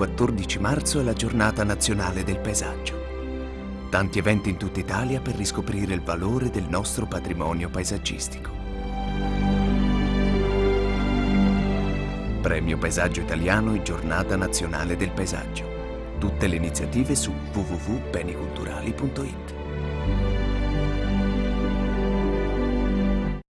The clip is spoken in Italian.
14 marzo è la giornata nazionale del paesaggio. Tanti eventi in tutta Italia per riscoprire il valore del nostro patrimonio paesaggistico. Premio Paesaggio Italiano e Giornata Nazionale del Paesaggio. Tutte le iniziative su www.beniculturali.it.